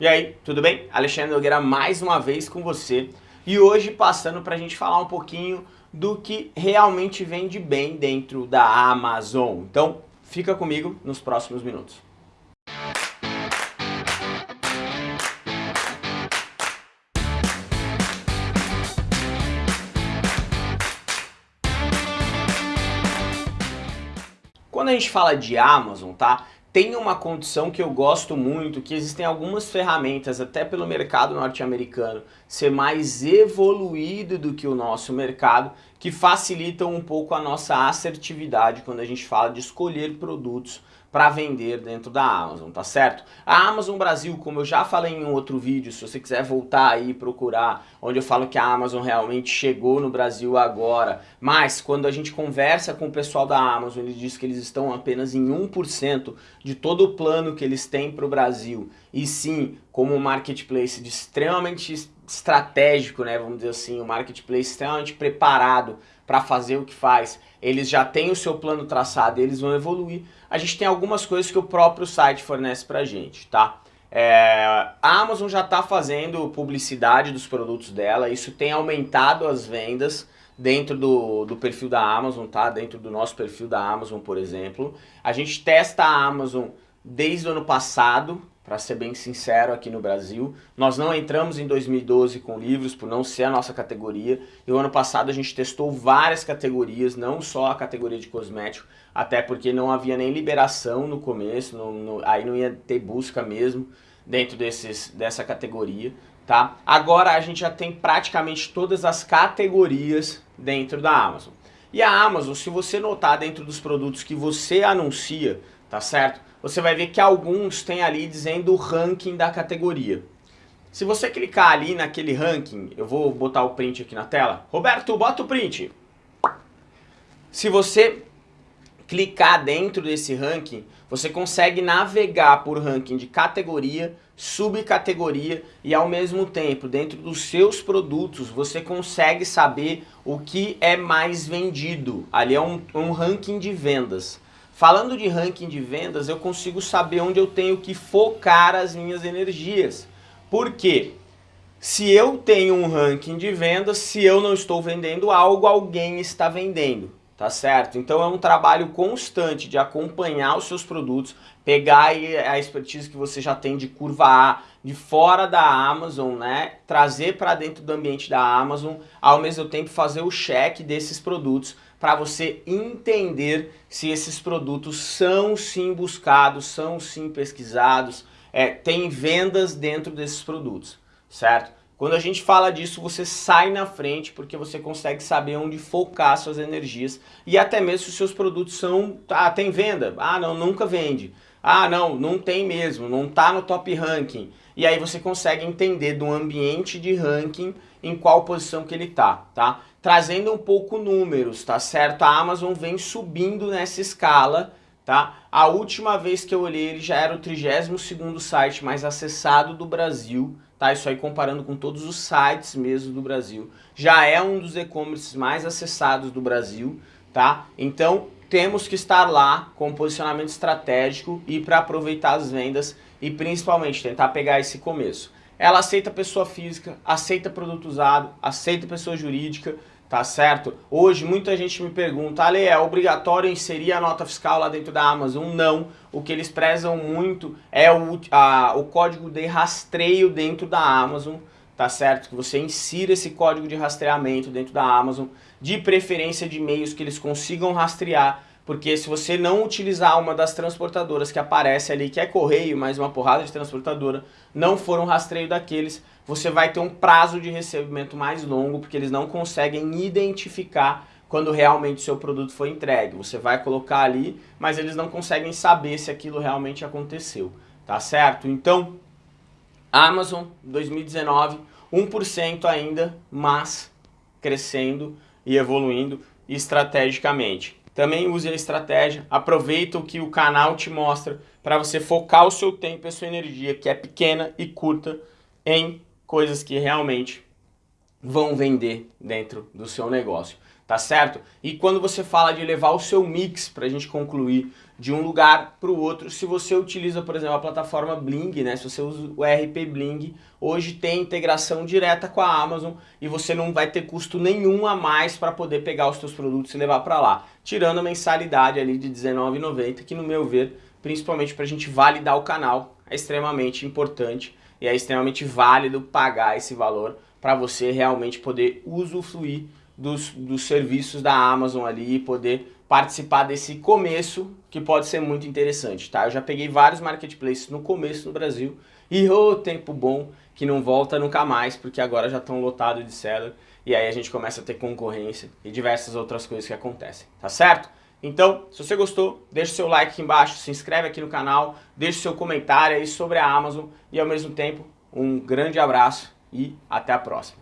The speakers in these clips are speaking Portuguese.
E aí, tudo bem? Alexandre Nogueira mais uma vez com você e hoje passando para a gente falar um pouquinho do que realmente vende bem dentro da Amazon. Então, fica comigo nos próximos minutos. Quando a gente fala de Amazon, tá? Tem uma condição que eu gosto muito, que existem algumas ferramentas, até pelo mercado norte-americano, ser mais evoluído do que o nosso mercado, que facilitam um pouco a nossa assertividade quando a gente fala de escolher produtos para vender dentro da Amazon, tá certo? A Amazon Brasil, como eu já falei em outro vídeo, se você quiser voltar aí e procurar, onde eu falo que a Amazon realmente chegou no Brasil agora, mas quando a gente conversa com o pessoal da Amazon, eles dizem que eles estão apenas em 1% de todo o plano que eles têm para o Brasil, e sim, como um marketplace extremamente estratégico, né, vamos dizer assim, um marketplace extremamente preparado para fazer o que faz, eles já têm o seu plano traçado e eles vão evoluir, a gente tem algumas coisas que o próprio site fornece pra gente, tá? É, a Amazon já está fazendo publicidade dos produtos dela, isso tem aumentado as vendas dentro do, do perfil da Amazon, tá? Dentro do nosso perfil da Amazon, por exemplo. A gente testa a Amazon desde o ano passado, para ser bem sincero, aqui no Brasil. Nós não entramos em 2012 com livros, por não ser a nossa categoria. E o ano passado a gente testou várias categorias, não só a categoria de cosmético, até porque não havia nem liberação no começo, no, no, aí não ia ter busca mesmo dentro desses, dessa categoria. Tá? Agora a gente já tem praticamente todas as categorias dentro da Amazon. E a Amazon, se você notar dentro dos produtos que você anuncia, tá certo? Você vai ver que alguns têm ali dizendo o ranking da categoria. Se você clicar ali naquele ranking, eu vou botar o print aqui na tela. Roberto, bota o print. Se você clicar dentro desse ranking, você consegue navegar por ranking de categoria, subcategoria e ao mesmo tempo, dentro dos seus produtos, você consegue saber o que é mais vendido. Ali é um, um ranking de vendas. Falando de ranking de vendas, eu consigo saber onde eu tenho que focar as minhas energias. Por quê? Se eu tenho um ranking de vendas, se eu não estou vendendo algo, alguém está vendendo, tá certo? Então é um trabalho constante de acompanhar os seus produtos, pegar a expertise que você já tem de curva A, de fora da Amazon, né? Trazer para dentro do ambiente da Amazon, ao mesmo tempo fazer o check desses produtos para você entender se esses produtos são sim buscados, são sim pesquisados, é, tem vendas dentro desses produtos, certo? Quando a gente fala disso, você sai na frente porque você consegue saber onde focar suas energias e até mesmo se os seus produtos são, ah, tem venda? Ah, não, nunca vende. Ah, não, não tem mesmo, não está no top ranking. E aí você consegue entender do ambiente de ranking em qual posição que ele está, tá? trazendo um pouco números, tá certo? A Amazon vem subindo nessa escala, tá? A última vez que eu olhei ele já era o 32º site mais acessado do Brasil, tá? Isso aí comparando com todos os sites mesmo do Brasil. Já é um dos e-commerces mais acessados do Brasil, tá? Então temos que estar lá com posicionamento estratégico e para aproveitar as vendas e principalmente tentar pegar esse começo. Ela aceita pessoa física, aceita produto usado, aceita pessoa jurídica, tá certo? Hoje muita gente me pergunta, Ale, é obrigatório inserir a nota fiscal lá dentro da Amazon? Não, o que eles prezam muito é o, a, o código de rastreio dentro da Amazon, tá certo? Que você insira esse código de rastreamento dentro da Amazon, de preferência de e-mails que eles consigam rastrear, porque se você não utilizar uma das transportadoras que aparece ali, que é correio, mais uma porrada de transportadora, não for um rastreio daqueles, você vai ter um prazo de recebimento mais longo, porque eles não conseguem identificar quando realmente seu produto foi entregue. Você vai colocar ali, mas eles não conseguem saber se aquilo realmente aconteceu, tá certo? Então, Amazon 2019, 1% ainda, mas crescendo e evoluindo estrategicamente. Também use a estratégia, aproveita o que o canal te mostra para você focar o seu tempo e a sua energia, que é pequena e curta, em coisas que realmente vão vender dentro do seu negócio. tá certo? E quando você fala de levar o seu mix, para a gente concluir, de um lugar para o outro, se você utiliza, por exemplo, a plataforma Bling, né? Se você usa o RP Bling, hoje tem integração direta com a Amazon e você não vai ter custo nenhum a mais para poder pegar os seus produtos e levar para lá, tirando a mensalidade ali de R$19,90, que no meu ver, principalmente para a gente validar o canal, é extremamente importante e é extremamente válido pagar esse valor para você realmente poder usufruir dos, dos serviços da Amazon ali e poder participar desse começo que pode ser muito interessante, tá? Eu já peguei vários marketplaces no começo no Brasil e o oh, tempo bom que não volta nunca mais, porque agora já estão lotados de seller e aí a gente começa a ter concorrência e diversas outras coisas que acontecem, tá certo? Então, se você gostou, deixa seu like aqui embaixo, se inscreve aqui no canal, deixa seu comentário aí sobre a Amazon e ao mesmo tempo um grande abraço e até a próxima.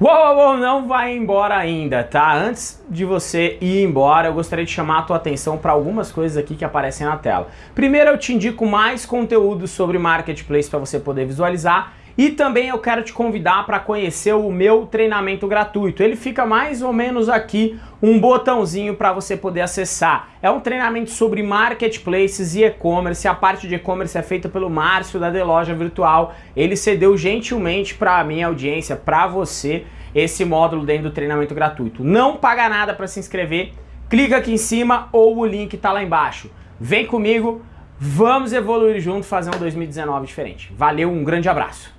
Uou, uou, uou, não vai embora ainda, tá? Antes de você ir embora, eu gostaria de chamar a tua atenção para algumas coisas aqui que aparecem na tela. Primeiro, eu te indico mais conteúdo sobre Marketplace para você poder visualizar e também eu quero te convidar para conhecer o meu treinamento gratuito. Ele fica mais ou menos aqui um botãozinho para você poder acessar. É um treinamento sobre marketplaces e e-commerce. A parte de e-commerce é feita pelo Márcio da The Loja Virtual. Ele cedeu gentilmente para a minha audiência, para você, esse módulo dentro do treinamento gratuito. Não paga nada para se inscrever. Clica aqui em cima ou o link está lá embaixo. Vem comigo, vamos evoluir junto, fazer um 2019 diferente. Valeu, um grande abraço.